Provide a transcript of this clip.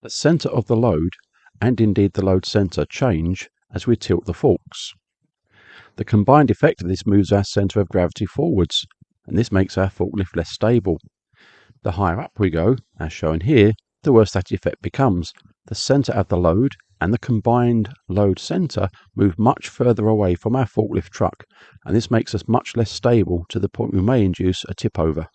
The center of the load and indeed the load center change as we tilt the forks. The combined effect of this moves our center of gravity forwards and this makes our forklift less stable. The higher up we go, as shown here, the worse that effect becomes. The center of the load and the combined load center move much further away from our forklift truck and this makes us much less stable to the point we may induce a tip over.